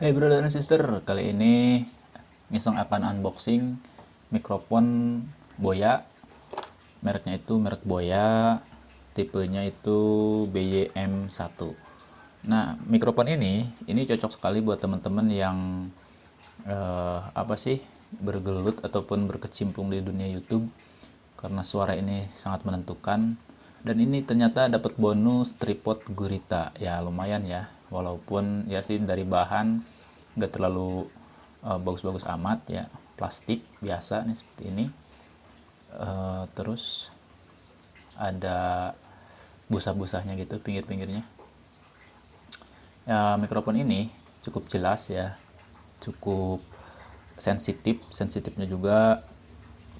Hey brother and sister, kali ini Ngisong akan unboxing mikrofon Boya. Mereknya itu merek Boya, tipenya itu BYM1. Nah, mikrofon ini ini cocok sekali buat teman-teman yang eh, apa sih bergelut ataupun berkecimpung di dunia YouTube karena suara ini sangat menentukan dan ini ternyata dapat bonus tripod gurita ya lumayan ya walaupun ya sih dari bahan nggak terlalu uh, bagus-bagus amat ya. Plastik biasa nih seperti ini. Uh, terus ada busa-busanya gitu pinggir-pinggirnya. Ya mikrofon ini cukup jelas ya. Cukup sensitif sensitifnya juga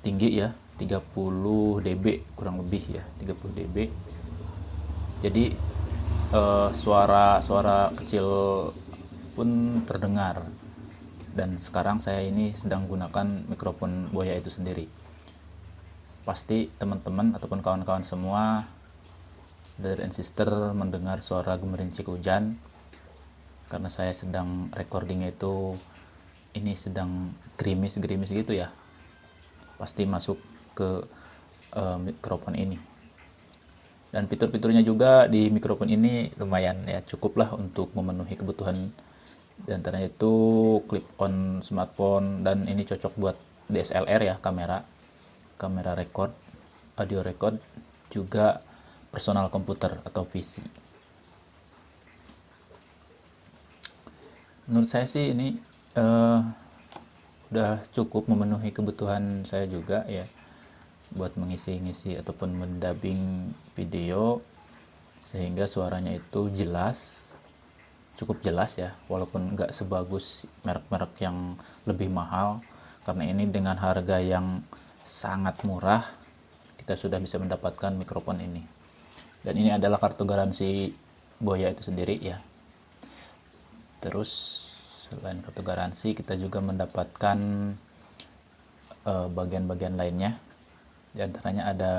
tinggi ya. 30 dB kurang lebih ya. 30 dB. Jadi uh, suara suara kecil pun terdengar. Dan sekarang saya ini sedang gunakan mikrofon Boya itu sendiri. Pasti teman-teman ataupun kawan-kawan semua dari and sister mendengar suara gemerincik hujan. Karena saya sedang recordingnya itu ini sedang gerimis-gerimis gitu ya. Pasti masuk ke uh, mikrofon ini dan fitur-fiturnya juga di mikrofon ini lumayan ya cukuplah untuk memenuhi kebutuhan. Di antaranya itu clip on smartphone dan ini cocok buat DSLR ya kamera. Kamera record audio record juga personal komputer atau PC menurut saya sih ini uh, udah cukup memenuhi kebutuhan saya juga ya buat mengisi-ngisi ataupun mendubbing video sehingga suaranya itu jelas cukup jelas ya walaupun nggak sebagus merek-merek yang lebih mahal. Karena ini dengan harga yang sangat murah kita sudah bisa mendapatkan mikrofon ini. Dan ini adalah kartu garansi Boya itu sendiri ya. Terus selain kartu garansi kita juga mendapatkan eh, bagian-bagian uh, lainnya di antaranya ada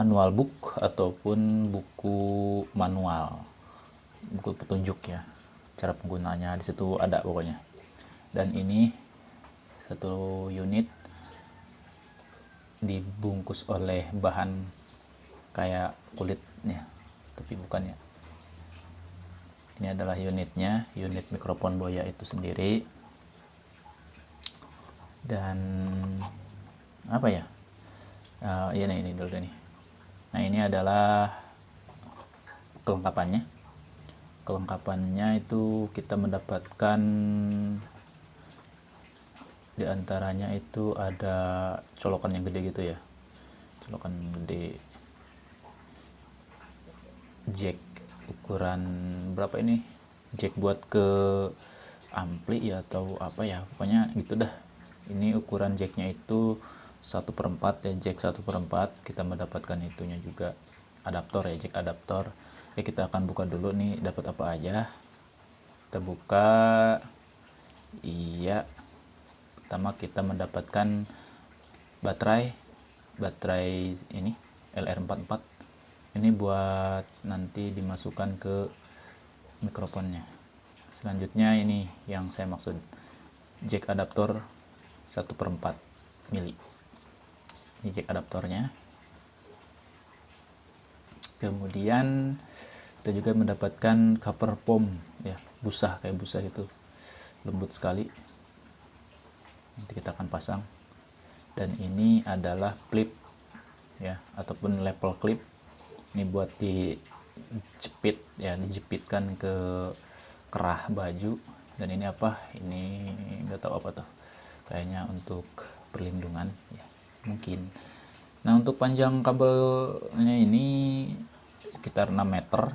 manual book ataupun buku manual. Buku petunjuk ya cara penggunaannya. Di situ ada pokoknya. Dan ini satu unit dibungkus oleh bahan kayak kulit ya tapi bukan ya. Ini adalah unitnya unit mikrofon boya itu sendiri. Dan apa ya uh, iya nih ini dulu nih. Nah ini adalah kelengkapannya. Kelengkapannya itu kita mendapatkan di antaranya itu ada colokan yang gede gitu ya. Colokan gede. Jack ukuran berapa ini? Jack buat ke ampli ya atau apa ya pokoknya gitu dah. Ini ukuran jacknya itu satu per 4 ya jack satu per 4 kita mendapatkan itunya juga. Adaptor ya jack adaptor. Oke kita akan buka dulu nih dapat apa aja. Kita buka. Iya. Pertama kita mendapatkan baterai. Baterai ini LR44 ini buat nanti dimasukkan ke mikrofonnya. Selanjutnya ini yang saya maksud. Jack adaptor 1 per 4 mili ini adaptornya. Kemudian kita juga mendapatkan cover foam ya busa kayak busa itu lembut sekali. Nanti kita akan pasang. Dan ini adalah clip ya ataupun level clip. Ini buat dijepit ya dijepitkan ke kerah baju. Dan ini apa? Ini nggak tahu apa tuh. Kayaknya untuk perlindungan ya mungkin. Nah untuk panjang kabelnya ini sekitar 6 meter.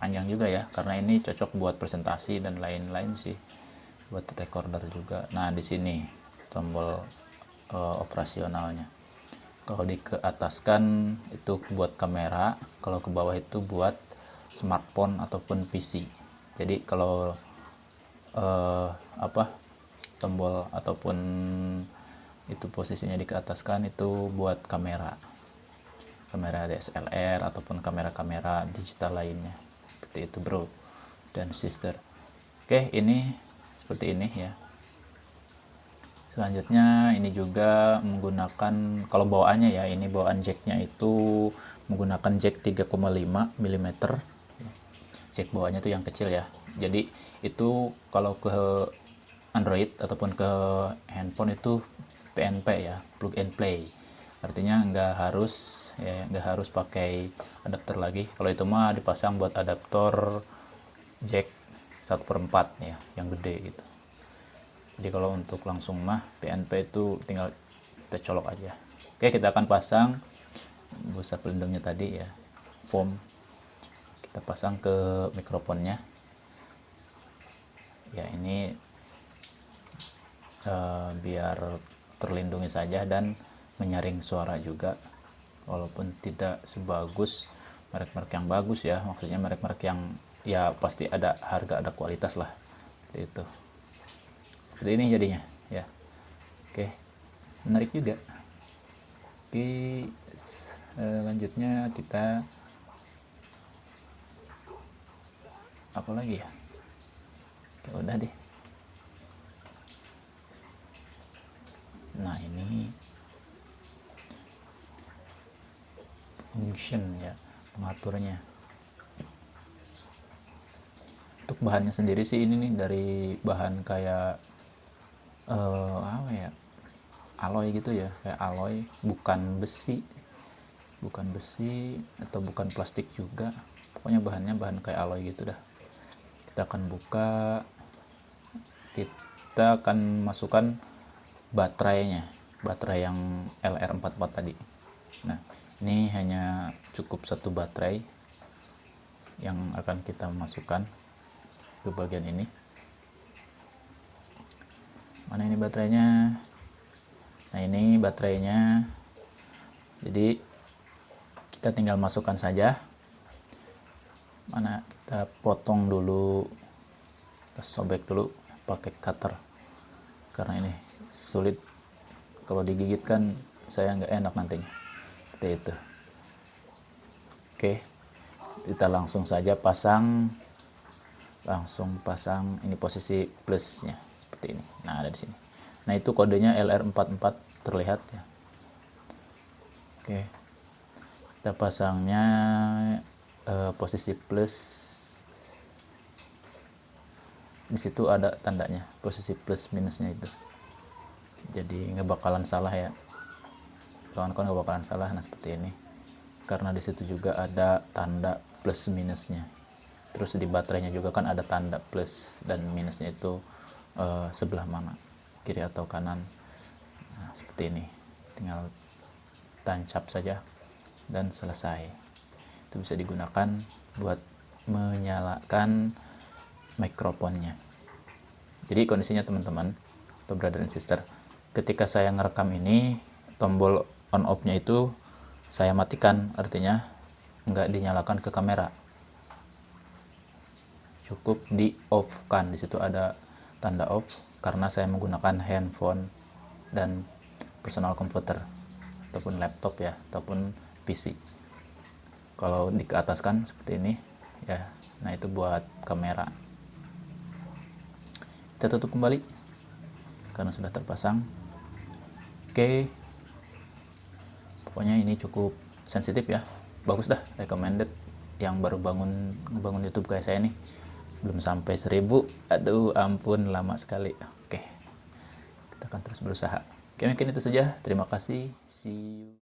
Panjang juga ya karena ini cocok buat presentasi dan lain-lain sih buat recorder juga. Nah di sini tombol uh, operasionalnya. Kalau di ke atas kan itu buat kamera kalau ke bawah itu buat smartphone ataupun PC jadi kalau uh, apa tombol ataupun itu posisinya di ke atas kan itu buat kamera. Kamera DSLR ataupun kamera-kamera digital lainnya. Seperti itu bro dan sister. Oke ini seperti ini ya. Selanjutnya ini juga menggunakan kalau bawaannya ya ini bawaan jacknya itu menggunakan jack 3,5 mm jack bawaannya itu yang kecil ya. Jadi itu kalau ke Android ataupun ke handphone itu PNP ya plug and play. Artinya nggak harus ya nggak harus pakai adapter lagi. Kalau itu mah dipasang buat adaptor jack 1 per 4 ya yang gede gitu. Jadi kalau untuk langsung mah PNP itu tinggal kita colok aja. Oke kita akan pasang busa pelindungnya tadi ya foam. Kita pasang ke mikrofonnya. Ya ini uh, biar terlindungi saja dan menyaring suara juga. Walaupun tidak sebagus merek-merek yang bagus ya maksudnya merek-merek yang ya pasti ada harga ada kualitas lah seperti itu. Seperti ini jadinya ya. Oke menarik juga. Oke selanjutnya kita apa lagi ya? Oke, udah deh nah ini function ya pengaturnya. Untuk bahannya sendiri sih ini nih dari bahan kayak uh, apa ya alloy gitu ya kayak alloy bukan besi bukan besi atau bukan plastik juga. Pokoknya bahannya bahan kayak alloy gitu dah. Kita akan buka kita akan masukkan baterainya baterai yang LR44 tadi. Nah ini hanya cukup satu baterai yang akan kita masukkan ke bagian ini. Mana ini baterainya? Nah ini baterainya. Jadi kita tinggal masukkan saja. Mana? Kita potong dulu kita sobek dulu pakai cutter. Karena ini sulit. Kalau digigit kan saya nggak enak nantinya seperti itu. Oke. Kita langsung saja pasang langsung pasang ini posisi plusnya. Seperti ini. Nah ada di sini. Nah itu kodenya LR44 terlihat ya. Oke. Kita pasangnya eh, posisi plus. Di situ ada tandanya posisi plus minusnya itu jadi nggak bakalan salah ya. Kawan-kawan nggak bakalan salah nah seperti ini. Karena di situ juga ada tanda plus minusnya. Terus di baterainya juga kan ada tanda plus dan minusnya itu uh, sebelah mana? Kiri atau kanan? Nah, seperti ini. Tinggal tancap saja dan selesai. Itu bisa digunakan buat menyalakan mikrofonnya. Jadi kondisinya teman-teman atau brother and sister ketika saya ngerekam ini tombol on off nya itu saya matikan artinya nggak dinyalakan ke kamera. Cukup di off kan di situ ada tanda off karena saya menggunakan handphone dan personal computer ataupun laptop ya ataupun PC kalau di ke atas kan seperti ini ya nah itu buat kamera. Kita tutup kembali karena sudah terpasang oke. Pokoknya ini cukup sensitif ya. Bagus dah recommended. Yang baru bangun bangun YouTube kayak saya nih. Belum sampai seribu. Aduh ampun lama sekali. Oke. Kita akan terus berusaha. Oke mungkin itu saja. Terima kasih. See you